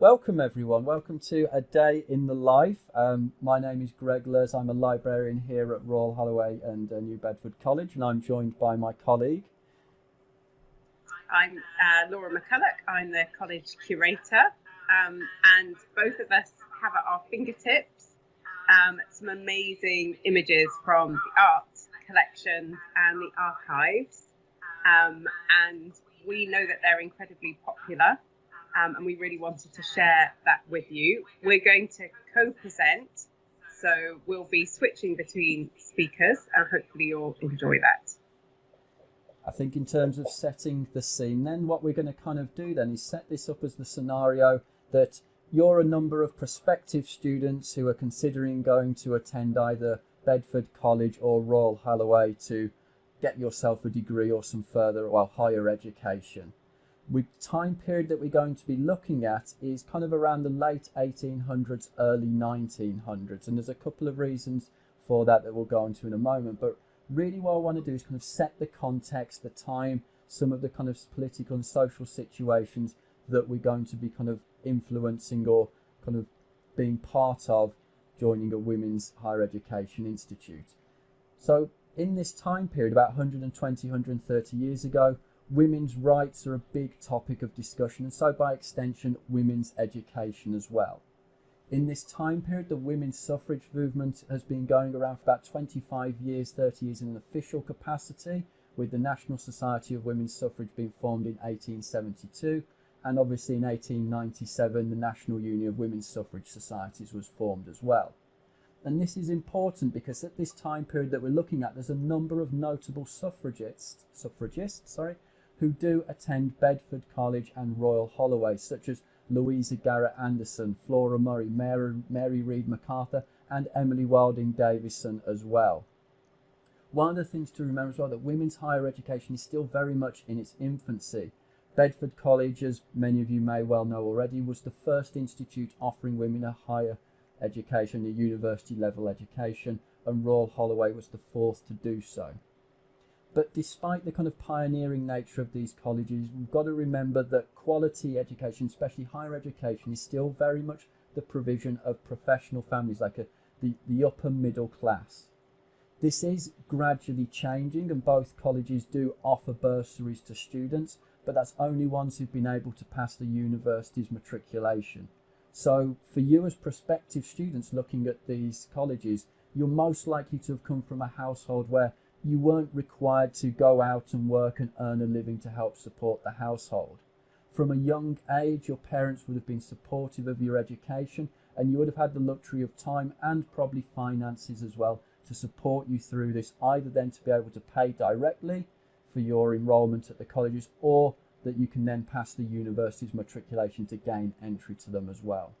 Welcome everyone, welcome to A Day in the Life. Um, my name is Greg Lurs, I'm a librarian here at Royal Holloway and uh, New Bedford College and I'm joined by my colleague. I'm uh, Laura McCulloch, I'm the college curator. Um, and both of us have at our fingertips um, some amazing images from the art collections and the archives. Um, and we know that they're incredibly popular um, and we really wanted to share that with you. We're going to co-present, so we'll be switching between speakers, and hopefully you'll enjoy that. I think in terms of setting the scene, then what we're going to kind of do then is set this up as the scenario that you're a number of prospective students who are considering going to attend either Bedford College or Royal Holloway to get yourself a degree or some further, well, higher education the time period that we're going to be looking at is kind of around the late 1800s, early 1900s. And there's a couple of reasons for that that we'll go into in a moment. But really what I want to do is kind of set the context, the time, some of the kind of political and social situations that we're going to be kind of influencing or kind of being part of joining a women's higher education institute. So in this time period, about 120, 130 years ago, women's rights are a big topic of discussion and so by extension women's education as well. In this time period the women's suffrage movement has been going around for about 25 years, 30 years in an official capacity with the National Society of Women's Suffrage being formed in 1872 and obviously in 1897 the National Union of Women's Suffrage Societies was formed as well. And this is important because at this time period that we're looking at, there's a number of notable suffragists, suffragists, sorry, who do attend Bedford College and Royal Holloway, such as Louisa Garrett Anderson, Flora Murray, Mary, Mary Reid MacArthur, and Emily Wilding Davison as well. One of the things to remember as well that women's higher education is still very much in its infancy. Bedford College, as many of you may well know already, was the first institute offering women a higher education, a university level education, and Royal Holloway was the fourth to do so. But despite the kind of pioneering nature of these colleges, we've got to remember that quality education, especially higher education, is still very much the provision of professional families, like a, the, the upper middle class. This is gradually changing and both colleges do offer bursaries to students, but that's only ones who've been able to pass the university's matriculation. So for you as prospective students looking at these colleges, you're most likely to have come from a household where you weren't required to go out and work and earn a living to help support the household. From a young age, your parents would have been supportive of your education and you would have had the luxury of time and probably finances as well to support you through this, either then to be able to pay directly for your enrolment at the colleges or that you can then pass the university's matriculation to gain entry to them as well.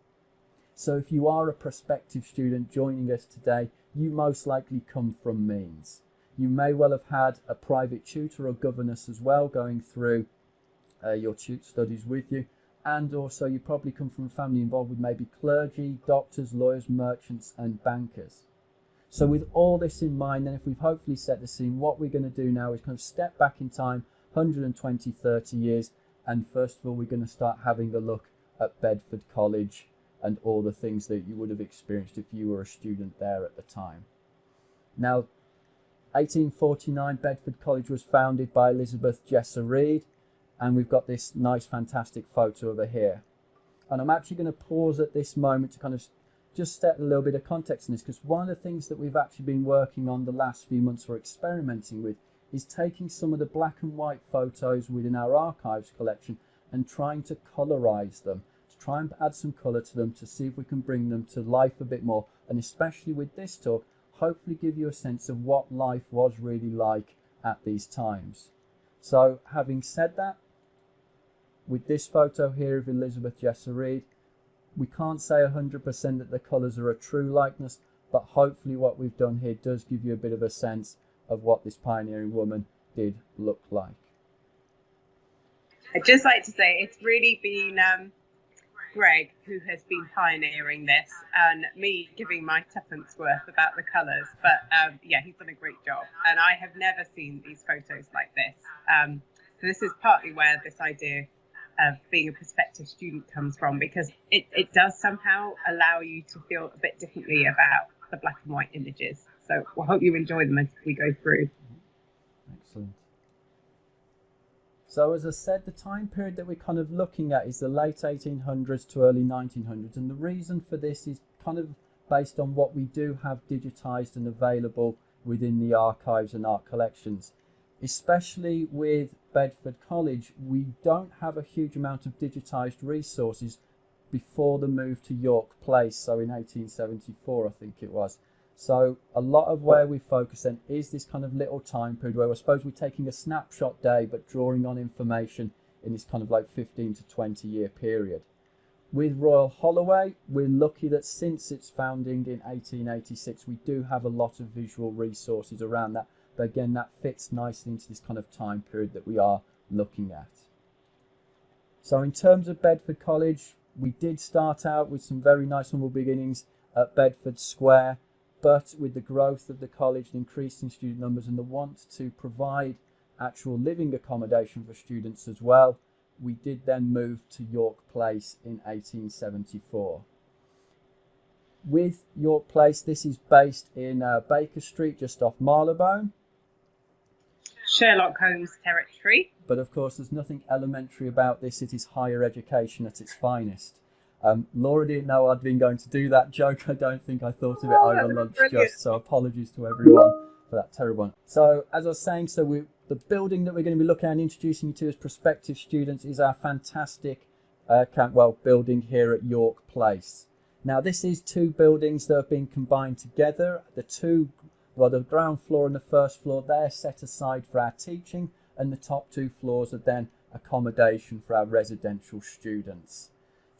So if you are a prospective student joining us today, you most likely come from means. You may well have had a private tutor or governess as well going through uh, your studies with you. And also you probably come from a family involved with maybe clergy, doctors, lawyers, merchants and bankers. So with all this in mind, then if we've hopefully set the scene, what we're going to do now is kind of step back in time 120, 30 years. And first of all, we're going to start having a look at Bedford College and all the things that you would have experienced if you were a student there at the time. Now, 1849, Bedford College was founded by Elizabeth Jesser Reid. and we've got this nice, fantastic photo of her here. And I'm actually going to pause at this moment to kind of just set a little bit of context in this, because one of the things that we've actually been working on the last few months or experimenting with is taking some of the black and white photos within our archives collection and trying to colorize them, to try and add some color to them to see if we can bring them to life a bit more. And especially with this talk, hopefully give you a sense of what life was really like at these times. So having said that, with this photo here of Elizabeth Jesser Reid, we can't say 100% that the colours are a true likeness, but hopefully what we've done here does give you a bit of a sense of what this pioneering woman did look like. I'd just like to say it's really been um, Greg, who has been pioneering this, and me giving my tuppence worth about the colours. But um, yeah, he's done a great job. And I have never seen these photos like this. Um, so this is partly where this idea of being a prospective student comes from because it, it does somehow allow you to feel a bit differently about the black and white images. So we'll hope you enjoy them as we go through. Excellent. So as I said, the time period that we're kind of looking at is the late 1800s to early 1900s. And the reason for this is kind of based on what we do have digitized and available within the archives and art collections. Especially with Bedford College, we don't have a huge amount of digitized resources before the move to York Place, so in 1874 I think it was. So a lot of where we focus then is this kind of little time period where I suppose we're taking a snapshot day but drawing on information in this kind of like 15 to 20 year period. With Royal Holloway, we're lucky that since its founding in 1886, we do have a lot of visual resources around that. But again, that fits nicely into this kind of time period that we are looking at. So in terms of Bedford College, we did start out with some very nice humble beginnings at Bedford Square but with the growth of the college, the increase in student numbers and the want to provide actual living accommodation for students as well, we did then move to York Place in 1874. With York Place, this is based in uh, Baker Street, just off Marylebone. Sherlock Holmes territory. But of course, there's nothing elementary about this. It is higher education at its finest. Um, Laura didn't know I'd been going to do that joke. I don't think I thought of it oh, over lunch just, so apologies to everyone for that terrible one. So as I was saying, so we, the building that we're going to be looking at and introducing you to as prospective students is our fantastic uh, Cantwell building here at York Place. Now this is two buildings that have been combined together. The two, well the ground floor and the first floor, they're set aside for our teaching and the top two floors are then accommodation for our residential students.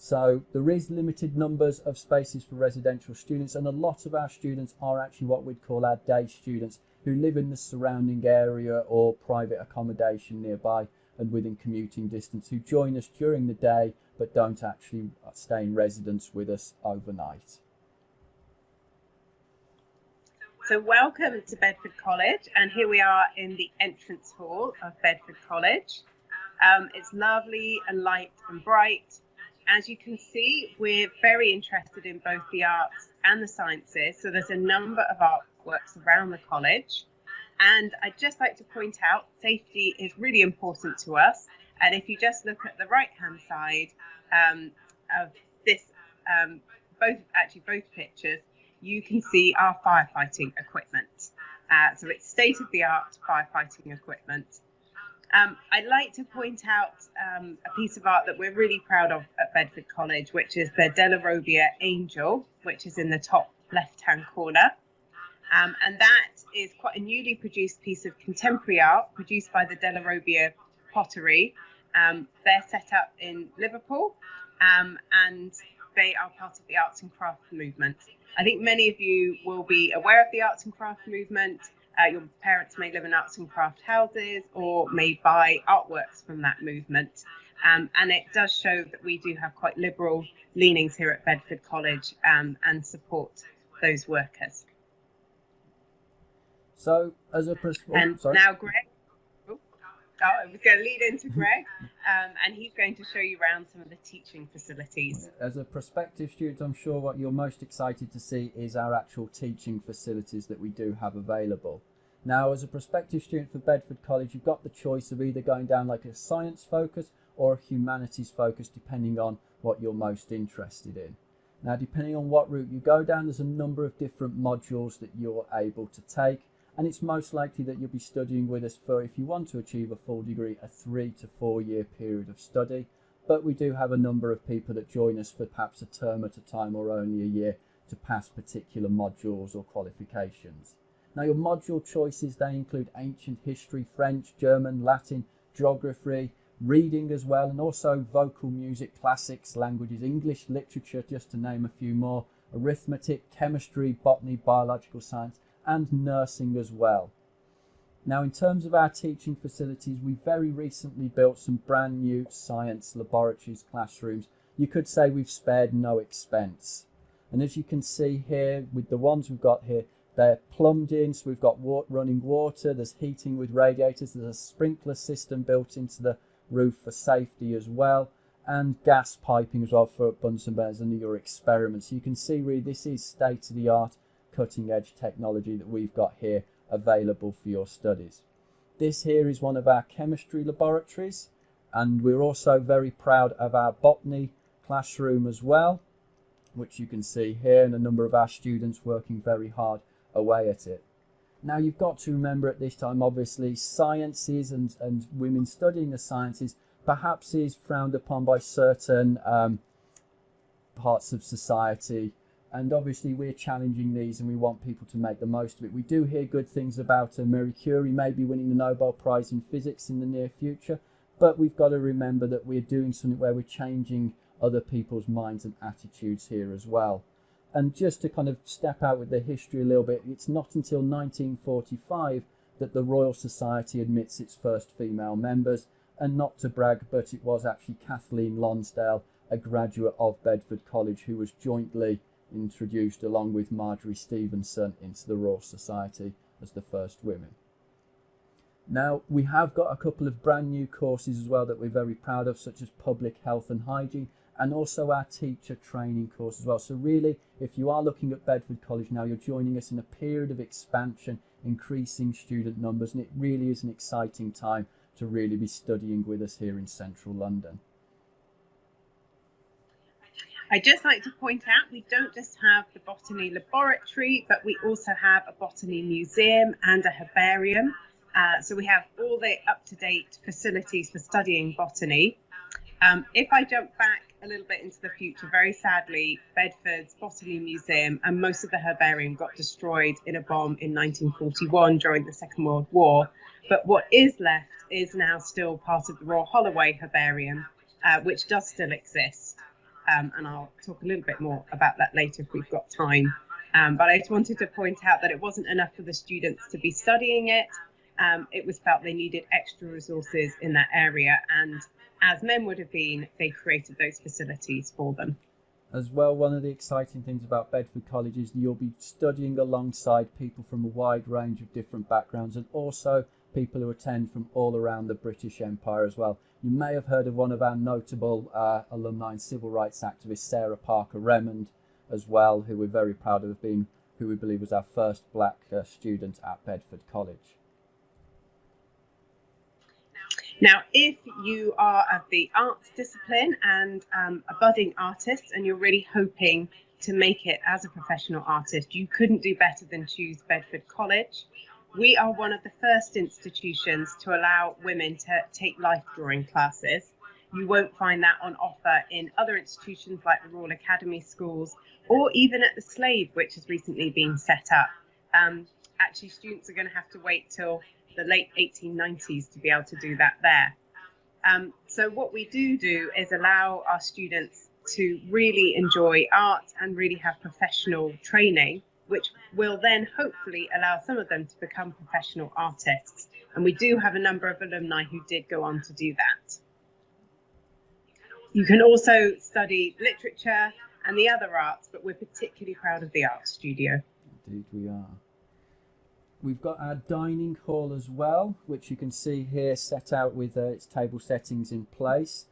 So there is limited numbers of spaces for residential students and a lot of our students are actually what we'd call our day students who live in the surrounding area or private accommodation nearby and within commuting distance who join us during the day but don't actually stay in residence with us overnight. So welcome to Bedford College and here we are in the entrance hall of Bedford College. Um, it's lovely and light and bright as you can see, we're very interested in both the arts and the sciences. So there's a number of artworks around the college. And I'd just like to point out safety is really important to us. And if you just look at the right hand side um, of this, um, both actually both pictures, you can see our firefighting equipment. Uh, so it's state of the art firefighting equipment. Um, I'd like to point out um, a piece of art that we're really proud of at Bedford College, which is the Della Robbia Angel, which is in the top left-hand corner. Um, and that is quite a newly produced piece of contemporary art produced by the Della Robbia Pottery. Um, they're set up in Liverpool um, and they are part of the arts and crafts movement. I think many of you will be aware of the arts and crafts movement. Uh, your parents may live in arts and craft houses or may buy artworks from that movement. Um, and it does show that we do have quite liberal leanings here at Bedford College um, and support those workers. So, as a principal, and sorry. now Greg, Oh, I was going to lead into Greg, um, and he's going to show you around some of the teaching facilities. As a prospective student, I'm sure what you're most excited to see is our actual teaching facilities that we do have available. Now, as a prospective student for Bedford College, you've got the choice of either going down like a science focus or a humanities focus, depending on what you're most interested in. Now, depending on what route you go down, there's a number of different modules that you're able to take and it's most likely that you'll be studying with us for, if you want to achieve a full degree, a three to four year period of study. But we do have a number of people that join us for perhaps a term at a time or only a year to pass particular modules or qualifications. Now your module choices, they include ancient history, French, German, Latin, geography, reading as well, and also vocal music, classics, languages, English, literature, just to name a few more, arithmetic, chemistry, botany, biological science, and nursing as well. Now, in terms of our teaching facilities, we very recently built some brand new science laboratories, classrooms. You could say we've spared no expense. And as you can see here, with the ones we've got here, they're plumbed in, so we've got running water, there's heating with radiators, there's a sprinkler system built into the roof for safety as well, and gas piping as well for Bunsen burners and your experiments. You can see really this is state of the art cutting edge technology that we've got here available for your studies. This here is one of our chemistry laboratories and we're also very proud of our botany classroom as well which you can see here and a number of our students working very hard away at it. Now you've got to remember at this time obviously sciences and, and women studying the sciences perhaps is frowned upon by certain um, parts of society and obviously we're challenging these and we want people to make the most of it. We do hear good things about uh, Marie Curie maybe winning the Nobel Prize in Physics in the near future, but we've got to remember that we're doing something where we're changing other people's minds and attitudes here as well. And just to kind of step out with the history a little bit, it's not until 1945 that the Royal Society admits its first female members, and not to brag, but it was actually Kathleen Lonsdale, a graduate of Bedford College, who was jointly introduced along with Marjory Stephenson into the Royal Society as the first women. Now, we have got a couple of brand new courses as well that we're very proud of, such as Public Health and Hygiene, and also our teacher training course as well. So really, if you are looking at Bedford College now, you're joining us in a period of expansion, increasing student numbers, and it really is an exciting time to really be studying with us here in central London. I'd just like to point out we don't just have the botany laboratory, but we also have a botany museum and a herbarium. Uh, so we have all the up-to-date facilities for studying botany. Um, if I jump back a little bit into the future, very sadly, Bedford's Botany Museum and most of the herbarium got destroyed in a bomb in 1941 during the Second World War. But what is left is now still part of the Royal Holloway Herbarium, uh, which does still exist. Um, and I'll talk a little bit more about that later if we've got time. Um, but I just wanted to point out that it wasn't enough for the students to be studying it. Um, it was felt they needed extra resources in that area, and as men would have been, they created those facilities for them. As well, one of the exciting things about Bedford College is you'll be studying alongside people from a wide range of different backgrounds and also people who attend from all around the British Empire as well. You may have heard of one of our notable uh, alumni and civil rights activists, Sarah Parker Remond, as well, who we're very proud of being, who we believe was our first black uh, student at Bedford College. Now, if you are of the arts discipline and um, a budding artist and you're really hoping to make it as a professional artist, you couldn't do better than choose Bedford College. We are one of the first institutions to allow women to take life drawing classes. You won't find that on offer in other institutions like the Royal Academy schools or even at the Slade, which has recently been set up. Um, actually, students are going to have to wait till the late 1890s to be able to do that there. Um, so what we do do is allow our students to really enjoy art and really have professional training, which will then hopefully allow some of them to become professional artists. And we do have a number of alumni who did go on to do that. You can also study literature and the other arts, but we're particularly proud of the art studio. Indeed, we are. We've got our dining hall as well, which you can see here set out with uh, its table settings in place.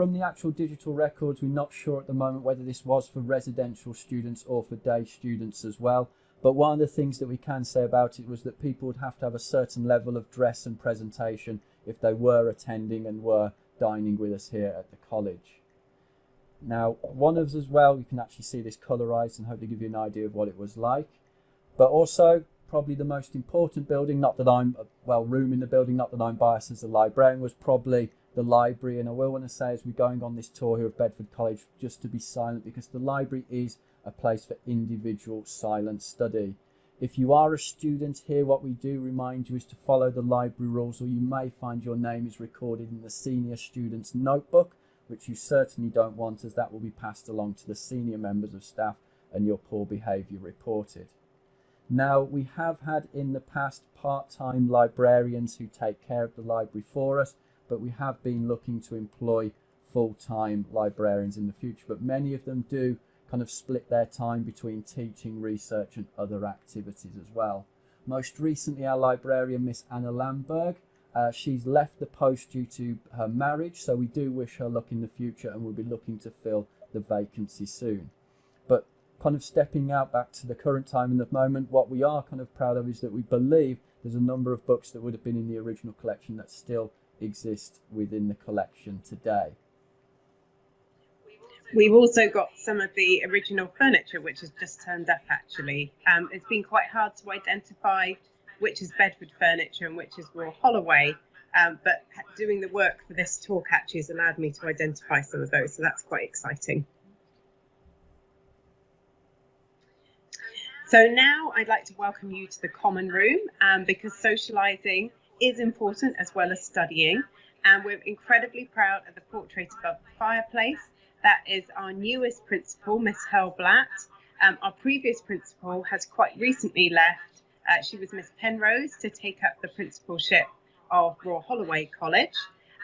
From the actual digital records, we're not sure at the moment whether this was for residential students or for day students as well. But one of the things that we can say about it was that people would have to have a certain level of dress and presentation if they were attending and were dining with us here at the college. Now, one of us as well, you can actually see this colorized and hopefully give you an idea of what it was like. But also, probably the most important building, not that I'm, uh, well, room in the building, not that I'm biased as a librarian, was probably the library. And I will want to say as we're going on this tour here of Bedford College, just to be silent because the library is a place for individual silent study. If you are a student here, what we do remind you is to follow the library rules or you may find your name is recorded in the senior student's notebook, which you certainly don't want as that will be passed along to the senior members of staff and your poor behaviour reported. Now, we have had in the past part-time librarians who take care of the library for us, but we have been looking to employ full-time librarians in the future, but many of them do kind of split their time between teaching, research and other activities as well. Most recently, our librarian, Miss Anna Lamberg, Uh, she's left the post due to her marriage, so we do wish her luck in the future and we'll be looking to fill the vacancy soon. But kind of stepping out back to the current time and the moment, what we are kind of proud of is that we believe there's a number of books that would have been in the original collection that still exist within the collection today. We've also got some of the original furniture which has just turned up actually. Um, it's been quite hard to identify which is Bedford furniture and which is Royal Holloway, um, but doing the work for this talk actually has allowed me to identify some of those, so that's quite exciting. So now I'd like to welcome you to the common room um, because socialising is important as well as studying. And we're incredibly proud of the portrait above the fireplace. That is our newest principal, Miss Hurlbatt. Um, our previous principal has quite recently left. Uh, she was Miss Penrose to take up the principalship of Royal Holloway College.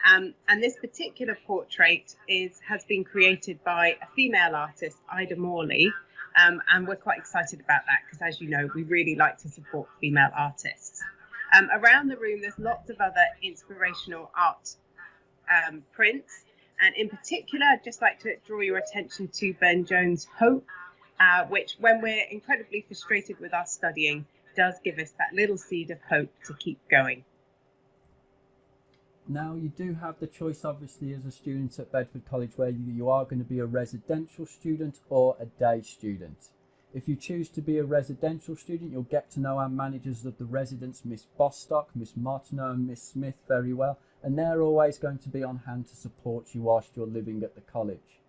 Um, and this particular portrait is has been created by a female artist, Ida Morley, um, and we're quite excited about that because, as you know, we really like to support female artists. Um, around the room, there's lots of other inspirational art um, prints. And in particular, I'd just like to draw your attention to Burne-Jones' Hope, uh, which, when we're incredibly frustrated with our studying, does give us that little seed of hope to keep going. Now, you do have the choice, obviously, as a student at Bedford College, where you are going to be a residential student or a day student. If you choose to be a residential student, you'll get to know our managers of the residence, Miss Bostock, Miss Martineau and Miss Smith very well, and they're always going to be on hand to support you whilst you're living at the college.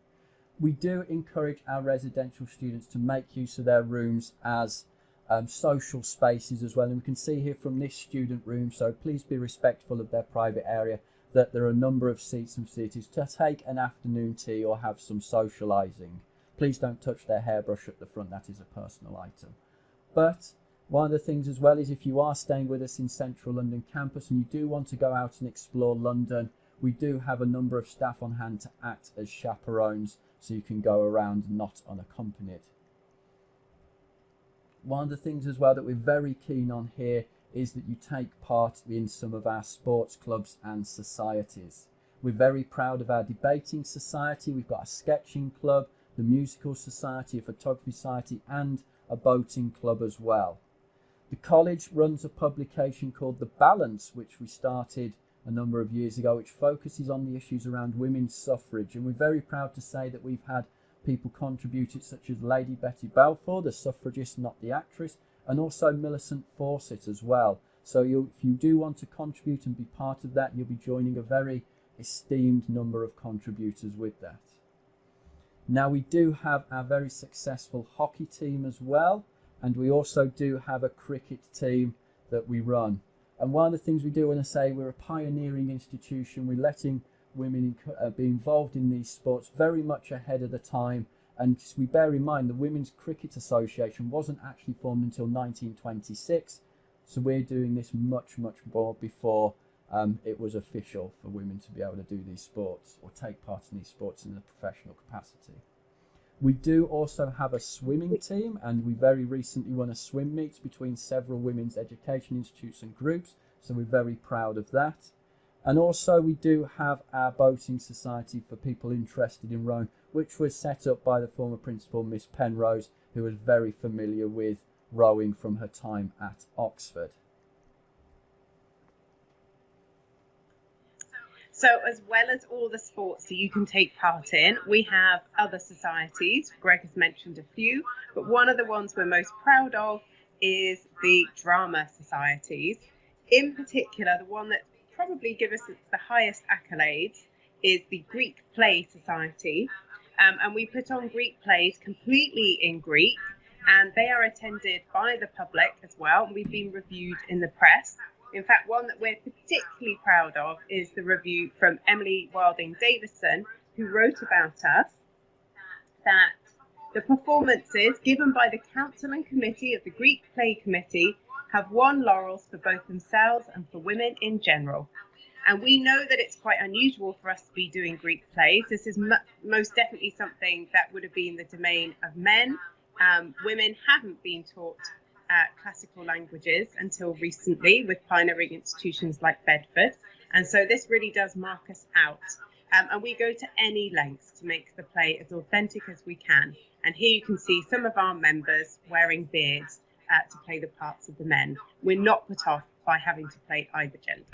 We do encourage our residential students to make use of their rooms as um, social spaces as well. And we can see here from this student room, so please be respectful of their private area, that there are a number of seats and facilities to take an afternoon tea or have some socialising. Please don't touch their hairbrush at the front, that is a personal item. But one of the things as well is if you are staying with us in central London campus and you do want to go out and explore London, we do have a number of staff on hand to act as chaperones so you can go around not unaccompanied one of the things as well that we're very keen on here is that you take part in some of our sports clubs and societies. We're very proud of our debating society. We've got a sketching club, the musical society, a photography society, and a boating club as well. The college runs a publication called The Balance, which we started a number of years ago, which focuses on the issues around women's suffrage. And we're very proud to say that we've had people contributed such as Lady Betty Balfour, the suffragist, not the actress, and also Millicent Fawcett as well. So if you do want to contribute and be part of that, you'll be joining a very esteemed number of contributors with that. Now we do have our very successful hockey team as well, and we also do have a cricket team that we run. And one of the things we do want to say, we're a pioneering institution. We're letting women uh, be involved in these sports very much ahead of the time. And we bear in mind the Women's Cricket Association wasn't actually formed until 1926. So we're doing this much, much more before um, it was official for women to be able to do these sports or take part in these sports in a professional capacity. We do also have a swimming team, and we very recently won a swim meet between several women's education institutes and groups, so we're very proud of that. And also we do have our boating society for people interested in rowing, which was set up by the former principal, Miss Penrose, who was very familiar with rowing from her time at Oxford. So as well as all the sports that you can take part in, we have other societies. Greg has mentioned a few, but one of the ones we're most proud of is the drama societies. In particular, the one that probably gives us the highest accolades is the Greek Play Society. Um, and we put on Greek plays completely in Greek, and they are attended by the public as well. We've been reviewed in the press. In fact, one that we're particularly proud of is the review from Emily Wilding Davison, who wrote about us that the performances given by the Council and Committee of the Greek Play Committee have won laurels for both themselves and for women in general. And we know that it's quite unusual for us to be doing Greek plays. This is most definitely something that would have been the domain of men. Um, women haven't been taught uh, classical languages until recently with pioneering institutions like Bedford. And so this really does mark us out. Um, and we go to any lengths to make the play as authentic as we can. And here you can see some of our members wearing beards uh, to play the parts of the men. We're not put off by having to play either gender.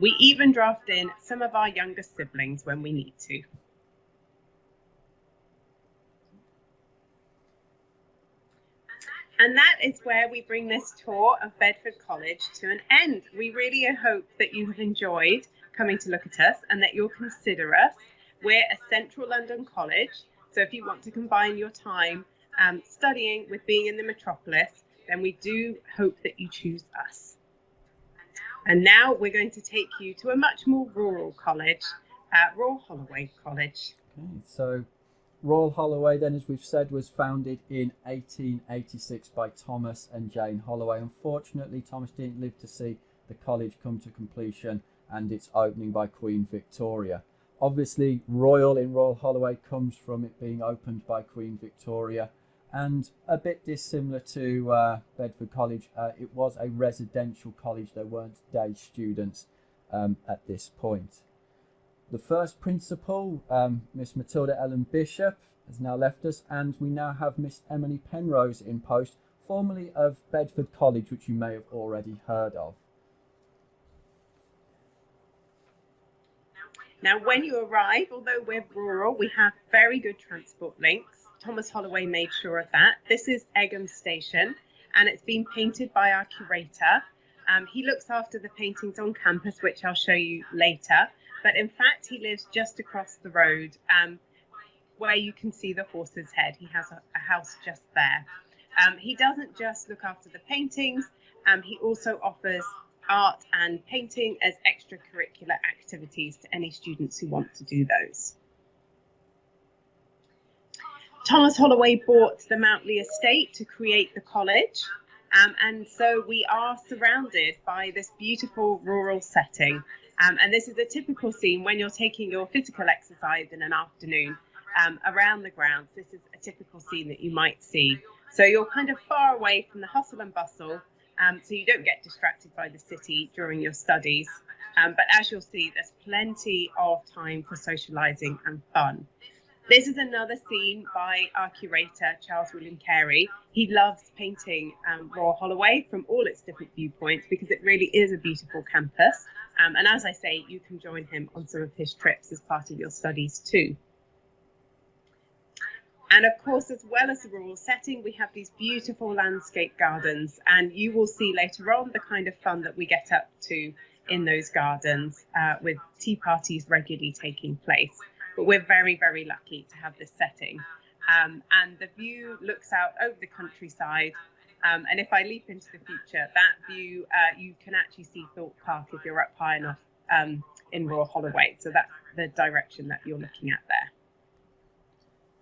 We even draft in some of our younger siblings when we need to. And that is where we bring this tour of Bedford College to an end. We really hope that you have enjoyed coming to look at us and that you'll consider us. We're a central London college, so if you want to combine your time um, studying with being in the metropolis, then we do hope that you choose us. And now we're going to take you to a much more rural college, uh, Royal Holloway College. Okay, so Royal Holloway, then, as we've said, was founded in 1886 by Thomas and Jane Holloway. Unfortunately, Thomas didn't live to see the college come to completion and its opening by Queen Victoria. Obviously, Royal in Royal Holloway comes from it being opened by Queen Victoria and a bit dissimilar to uh, Bedford College. Uh, it was a residential college, there weren't day students um, at this point. The first principal, um, Miss Matilda Ellen Bishop, has now left us, and we now have Miss Emily Penrose in post, formerly of Bedford College, which you may have already heard of. Now, when you arrive, although we're rural, we have very good transport links. Thomas Holloway made sure of that. This is Egham Station, and it's been painted by our curator. Um, he looks after the paintings on campus, which I'll show you later. But in fact, he lives just across the road um, where you can see the horse's head. He has a, a house just there. Um, he doesn't just look after the paintings, um, he also offers art and painting as extracurricular activities to any students who want to do those. Thomas Holloway bought the Mount Lee estate to create the college. Um, and so we are surrounded by this beautiful rural setting um, and this is a typical scene when you're taking your physical exercise in an afternoon um, around the grounds. This is a typical scene that you might see. So you're kind of far away from the hustle and bustle, um, so you don't get distracted by the city during your studies. Um, but as you'll see, there's plenty of time for socialising and fun. This is another scene by our curator, Charles William Carey. He loves painting um, Royal Holloway from all its different viewpoints because it really is a beautiful campus. Um, and as I say, you can join him on some of his trips as part of your studies too. And of course, as well as the rural setting, we have these beautiful landscape gardens. And you will see later on the kind of fun that we get up to in those gardens uh, with tea parties regularly taking place. But we're very, very lucky to have this setting. Um, and the view looks out over the countryside um, and if I leap into the future, that view, uh, you can actually see Thorpe Park if you're up high enough um, in Royal Holloway. So that's the direction that you're looking at there.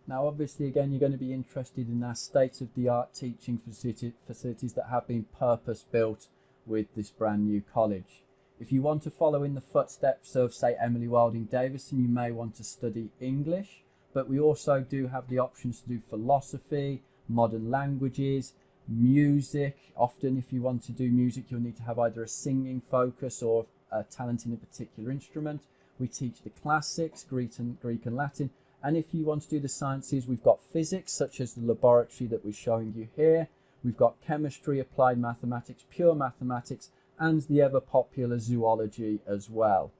Now, obviously, again, you're going to be interested in our state-of-the-art teaching facilities that have been purpose-built with this brand new college. If you want to follow in the footsteps of, say, Emily Wilding Davison, you may want to study English, but we also do have the options to do philosophy, modern languages, music. Often, if you want to do music, you'll need to have either a singing focus or a talent in a particular instrument. We teach the classics, Greek and, Greek and Latin. And if you want to do the sciences, we've got physics, such as the laboratory that we're showing you here. We've got chemistry, applied mathematics, pure mathematics, and the ever popular zoology as well.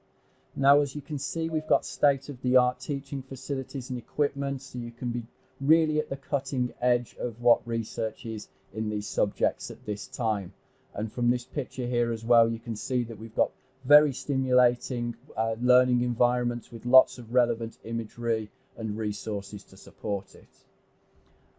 Now, as you can see, we've got state-of-the-art teaching facilities and equipment, so you can be really at the cutting edge of what research is in these subjects at this time. And from this picture here as well, you can see that we've got very stimulating uh, learning environments with lots of relevant imagery and resources to support it.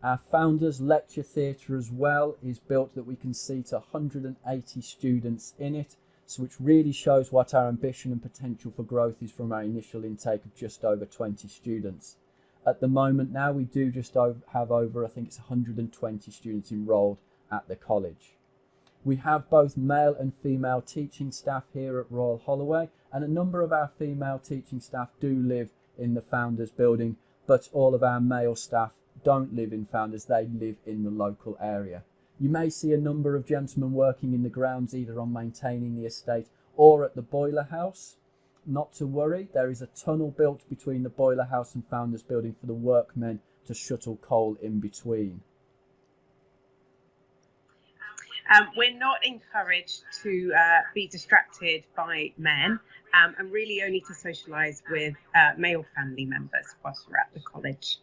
Our Founders Lecture Theatre as well is built that we can seat 180 students in it, so which really shows what our ambition and potential for growth is from our initial intake of just over 20 students. At the moment now, we do just have over, I think it's 120 students enrolled at the college. We have both male and female teaching staff here at Royal Holloway, and a number of our female teaching staff do live in the Founders building, but all of our male staff don't live in Founders, they live in the local area. You may see a number of gentlemen working in the grounds either on maintaining the estate or at the boiler house. Not to worry, there is a tunnel built between the boiler house and Founders building for the workmen to shuttle coal in between. Um, we're not encouraged to uh, be distracted by men um, and really only to socialise with uh, male family members whilst we're at the college.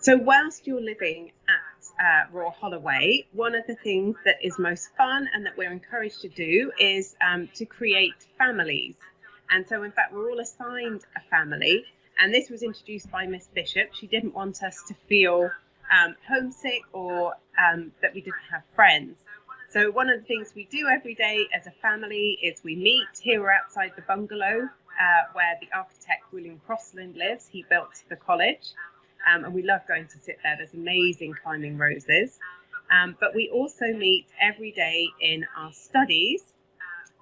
So, whilst you're living uh, Royal Holloway, one of the things that is most fun and that we're encouraged to do is um, to create families. And so, in fact, we're all assigned a family. And this was introduced by Miss Bishop. She didn't want us to feel um, homesick or um, that we didn't have friends. So, one of the things we do every day as a family is we meet. Here outside the bungalow uh, where the architect William Crossland lives. He built the college, um, and we love going to sit there. There's amazing climbing roses. Um, but we also meet every day in our studies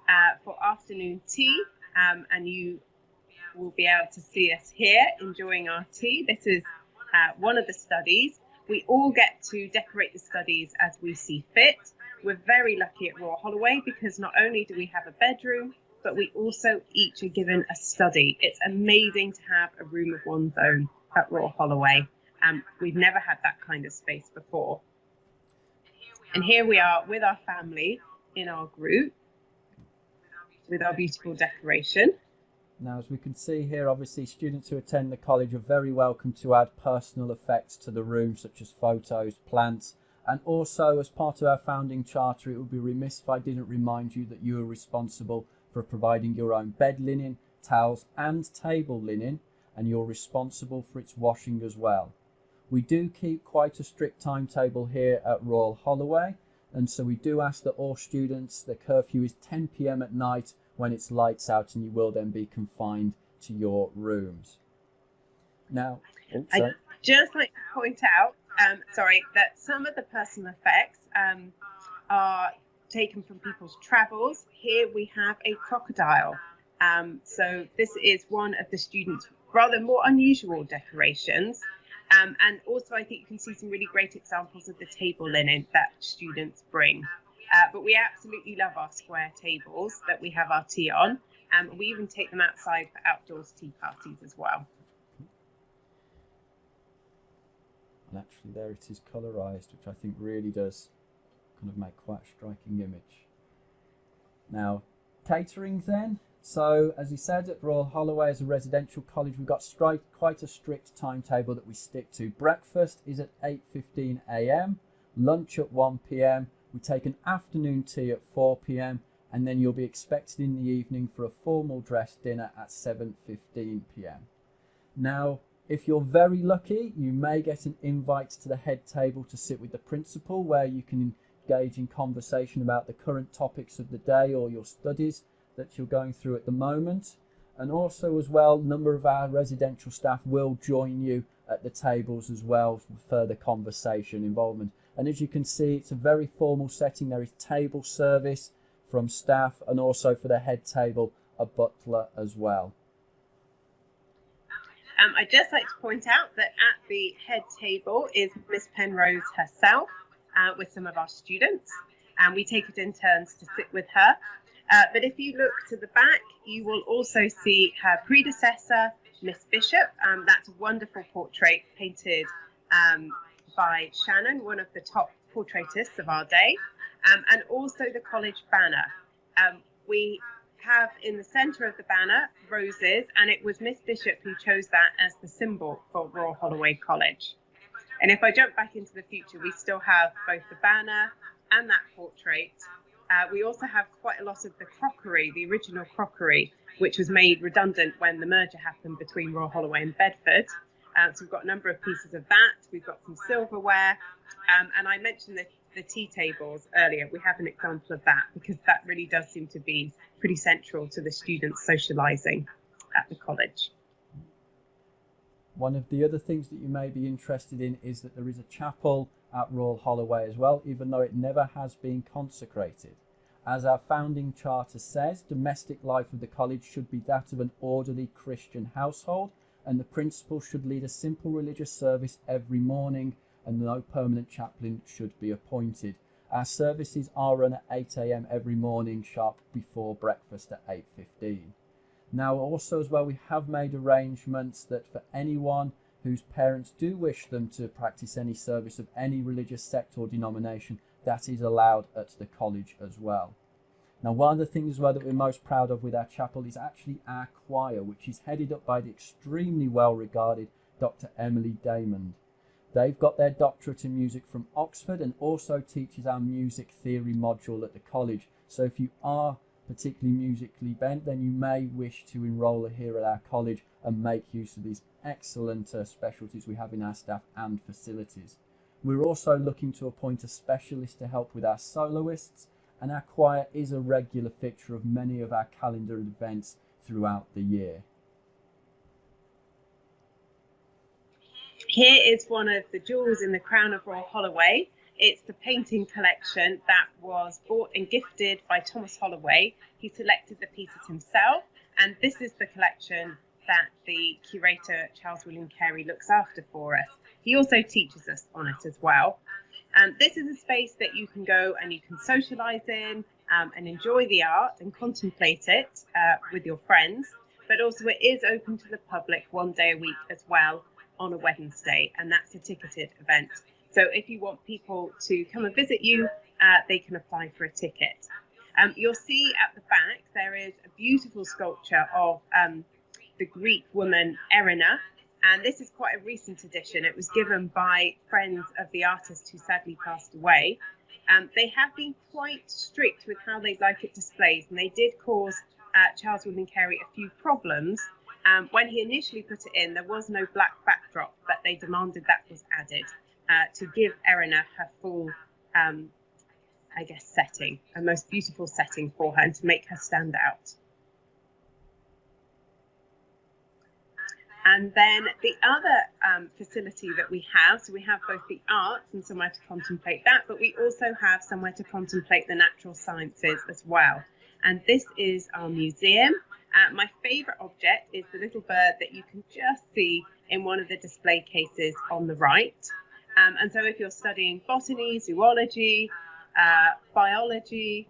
uh, for afternoon tea, um, and you will be able to see us here enjoying our tea. This is uh, one of the studies. We all get to decorate the studies as we see fit. We're very lucky at Royal Holloway because not only do we have a bedroom, but we also each are given a study. It's amazing to have a room of one's own at Royal Holloway. Um, we've never had that kind of space before. And here we are with our family in our group with our beautiful decoration. Now, as we can see here, obviously students who attend the college are very welcome to add personal effects to the room, such as photos, plants, and also, as part of our founding charter, it would be remiss if I didn't remind you that you are responsible for providing your own bed linen, towels, and table linen, and you're responsible for its washing as well. We do keep quite a strict timetable here at Royal Holloway, and so we do ask that all students, the curfew is 10 pm at night when it's lights out, and you will then be confined to your rooms. Now, oops, I just like to point out um, sorry, that some of the personal effects um, are taken from people's travels. Here we have a crocodile. Um, so this is one of the students' rather more unusual decorations. Um, and also, I think you can see some really great examples of the table linen that students bring. Uh, but we absolutely love our square tables that we have our tea on. Um, we even take them outside for outdoors tea parties as well. and actually there it is colorized which I think really does kind of make quite a striking image. Now catering then so as he said at Royal Holloway as a residential college we've got quite a strict timetable that we stick to. Breakfast is at 8.15am, lunch at 1pm, we take an afternoon tea at 4pm and then you'll be expected in the evening for a formal dress dinner at 7.15pm. Now if you're very lucky, you may get an invite to the head table to sit with the principal where you can engage in conversation about the current topics of the day or your studies that you're going through at the moment. And also as well, a number of our residential staff will join you at the tables as well for further conversation involvement. And as you can see, it's a very formal setting. There is table service from staff and also for the head table, a butler as well. Um, I'd just like to point out that at the head table is Miss Penrose herself uh, with some of our students, and we take it in turns to sit with her. Uh, but if you look to the back, you will also see her predecessor, Miss Bishop. Um, that's a wonderful portrait painted um, by Shannon, one of the top portraitists of our day, um, and also the college banner. Um, we have in the centre of the banner roses, and it was Miss Bishop who chose that as the symbol for Royal Holloway College. And if I jump back into the future, we still have both the banner and that portrait. Uh, we also have quite a lot of the crockery, the original crockery, which was made redundant when the merger happened between Royal Holloway and Bedford. Uh, so we've got a number of pieces of that. We've got some silverware. Um, and I mentioned the, the tea tables earlier. We have an example of that because that really does seem to be pretty central to the students socialising at the college. One of the other things that you may be interested in is that there is a chapel at Royal Holloway as well, even though it never has been consecrated. As our founding charter says, domestic life of the college should be that of an orderly Christian household, and the principal should lead a simple religious service every morning, and no permanent chaplain should be appointed. Our services are run at 8 a.m. every morning, sharp before breakfast at 8.15. Now also as well, we have made arrangements that for anyone whose parents do wish them to practice any service of any religious sect or denomination, that is allowed at the college as well. Now, one of the things well that we're most proud of with our chapel is actually our choir, which is headed up by the extremely well regarded Dr. Emily Daymond. They've got their doctorate in music from Oxford and also teaches our music theory module at the college. So if you are particularly musically bent, then you may wish to enrol here at our college and make use of these excellent uh, specialties we have in our staff and facilities. We're also looking to appoint a specialist to help with our soloists, and our choir is a regular fixture of many of our calendar events throughout the year. Here is one of the jewels in the crown of Royal Holloway. It's the painting collection that was bought and gifted by Thomas Holloway. He selected the pieces himself, and this is the collection that the curator Charles William Carey looks after for us. He also teaches us on it as well. Um, this is a space that you can go and you can socialise in um, and enjoy the art and contemplate it uh, with your friends. But also, it is open to the public one day a week as well on a Wednesday, and that's a ticketed event. So if you want people to come and visit you, uh, they can apply for a ticket. Um, you'll see at the back there is a beautiful sculpture of um, the Greek woman Erinna, and this is quite a recent addition. It was given by friends of the artist who sadly passed away. Um, they have been quite strict with how they'd like it displayed, and they did cause uh, Charles William Carey a few problems. Um, when he initially put it in, there was no black backdrop, but they demanded that was added uh, to give Erinna her full, um, I guess, setting, a most beautiful setting for her, and to make her stand out. And then the other um, facility that we have, so we have both the arts and somewhere to contemplate that, but we also have somewhere to contemplate the natural sciences as well. And this is our museum. Uh, my favourite object is the little bird that you can just see in one of the display cases on the right. Um, and so if you're studying botany, zoology, uh, biology,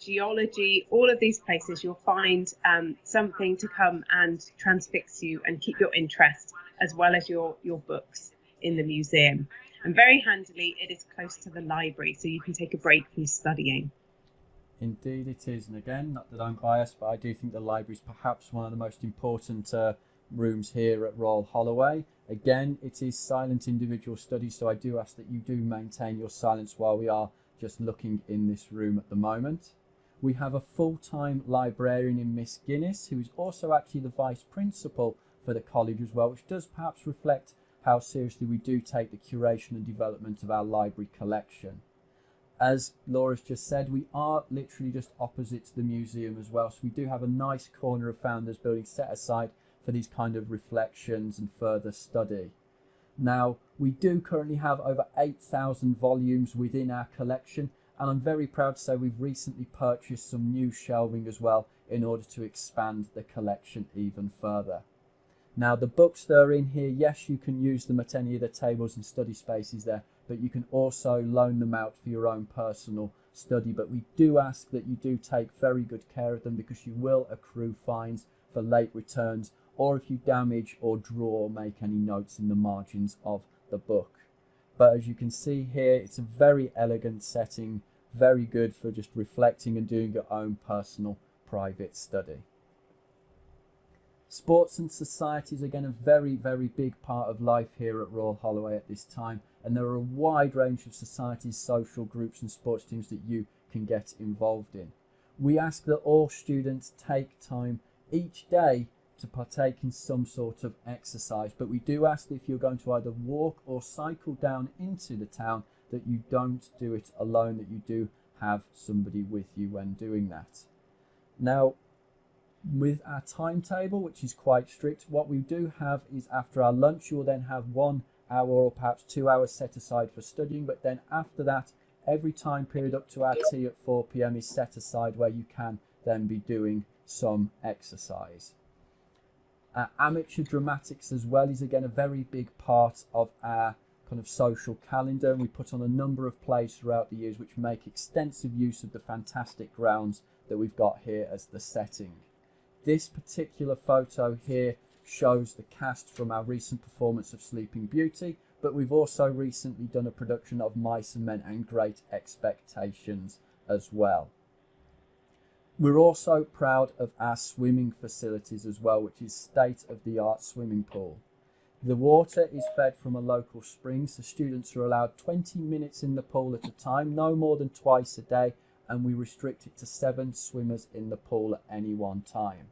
geology, all of these places, you'll find um, something to come and transfix you and keep your interest, as well as your, your books in the museum. And very handily, it is close to the library, so you can take a break from studying. Indeed, it is. And again, not that I'm biased, but I do think the library is perhaps one of the most important uh, rooms here at Royal Holloway. Again, it is silent individual study, so I do ask that you do maintain your silence while we are just looking in this room at the moment. We have a full-time librarian in Miss Guinness, who is also actually the vice principal for the college as well, which does perhaps reflect how seriously we do take the curation and development of our library collection. As Laura's just said, we are literally just opposite the museum as well, so we do have a nice corner of Founders Building set aside for these kind of reflections and further study. Now, we do currently have over 8,000 volumes within our collection, and I'm very proud to say we've recently purchased some new shelving as well in order to expand the collection even further. Now the books that are in here, yes you can use them at any of the tables and study spaces there, but you can also loan them out for your own personal study. But we do ask that you do take very good care of them because you will accrue fines for late returns or if you damage or draw or make any notes in the margins of the book. But as you can see here, it's a very elegant setting, very good for just reflecting and doing your own personal private study. Sports and society is again a very, very big part of life here at Royal Holloway at this time, and there are a wide range of societies, social groups, and sports teams that you can get involved in. We ask that all students take time each day to partake in some sort of exercise. But we do ask if you're going to either walk or cycle down into the town that you don't do it alone, that you do have somebody with you when doing that. Now, with our timetable, which is quite strict, what we do have is after our lunch, you will then have one hour or perhaps two hours set aside for studying. But then after that, every time period up to our tea at 4 p.m. is set aside where you can then be doing some exercise. Uh, amateur dramatics as well is again a very big part of our kind of social calendar and we put on a number of plays throughout the years which make extensive use of the fantastic grounds that we've got here as the setting. This particular photo here shows the cast from our recent performance of Sleeping Beauty but we've also recently done a production of Mice and Men and Great Expectations as well. We're also proud of our swimming facilities as well, which is state-of-the-art swimming pool. The water is fed from a local spring, so students are allowed 20 minutes in the pool at a time, no more than twice a day, and we restrict it to seven swimmers in the pool at any one time.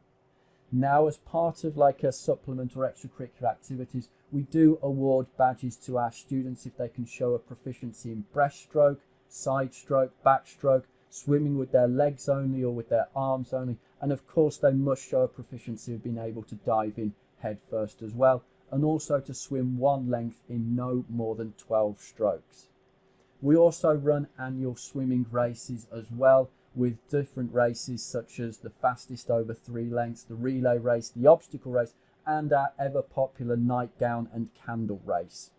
Now, as part of like a supplement or extracurricular activities, we do award badges to our students if they can show a proficiency in breaststroke, side stroke, backstroke, swimming with their legs only or with their arms only. And of course, they must show a proficiency of being able to dive in head first as well, and also to swim one length in no more than 12 strokes. We also run annual swimming races as well, with different races such as the fastest over three lengths, the relay race, the obstacle race, and our ever popular nightgown and candle race.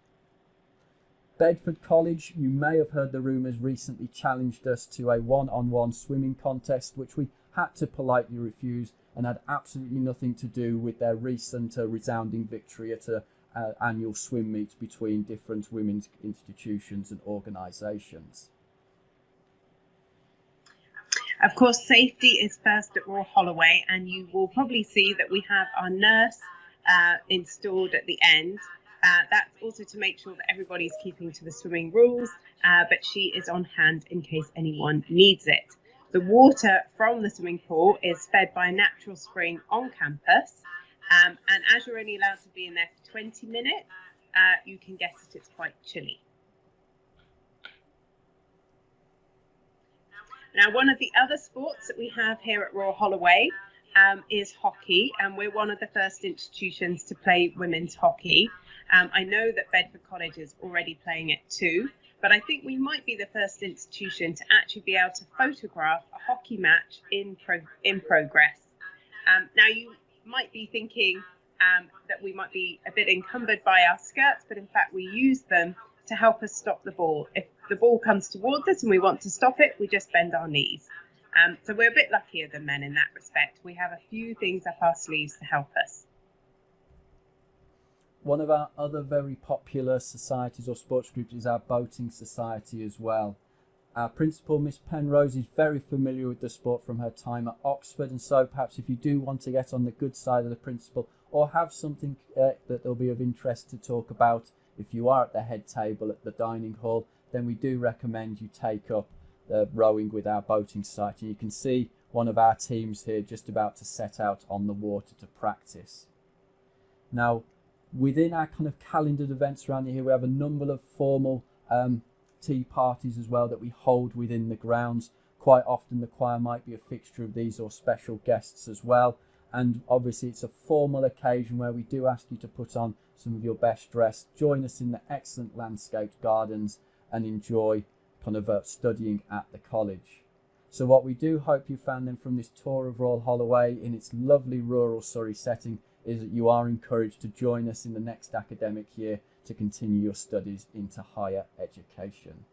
Bedford College, you may have heard the rumours, recently challenged us to a one on one swimming contest, which we had to politely refuse and had absolutely nothing to do with their recent uh, resounding victory at an uh, annual swim meet between different women's institutions and organisations. Of course, safety is first at Royal Holloway, and you will probably see that we have our nurse uh, installed at the end. Uh, that's also to make sure that everybody's keeping to the swimming rules, uh, but she is on hand in case anyone needs it. The water from the swimming pool is fed by a natural spring on campus, um, and as you're only allowed to be in there for 20 minutes, uh, you can guess that it's quite chilly. Now, one of the other sports that we have here at Royal Holloway um, is hockey, and we're one of the first institutions to play women's hockey. Um, I know that Bedford College is already playing it too, but I think we might be the first institution to actually be able to photograph a hockey match in pro- in progress. Um, now, you might be thinking um, that we might be a bit encumbered by our skirts, but in fact, we use them to help us stop the ball. If the ball comes towards us and we want to stop it, we just bend our knees. Um, so we're a bit luckier than men in that respect. We have a few things up our sleeves to help us. One of our other very popular societies or sports groups is our boating society as well. Our principal, Miss Penrose, is very familiar with the sport from her time at Oxford, and so perhaps if you do want to get on the good side of the principal or have something uh, that will be of interest to talk about if you are at the head table at the dining hall, then we do recommend you take up the rowing with our boating site. And you can see one of our teams here just about to set out on the water to practice. Now, within our kind of calendared events around here, we have a number of formal um, tea parties as well that we hold within the grounds. Quite often the choir might be a fixture of these or special guests as well. And obviously it's a formal occasion where we do ask you to put on some of your best dress, join us in the excellent landscaped gardens and enjoy kind of uh, studying at the college. So what we do hope you found then from this tour of Royal Holloway in its lovely rural Surrey setting is that you are encouraged to join us in the next academic year to continue your studies into higher education.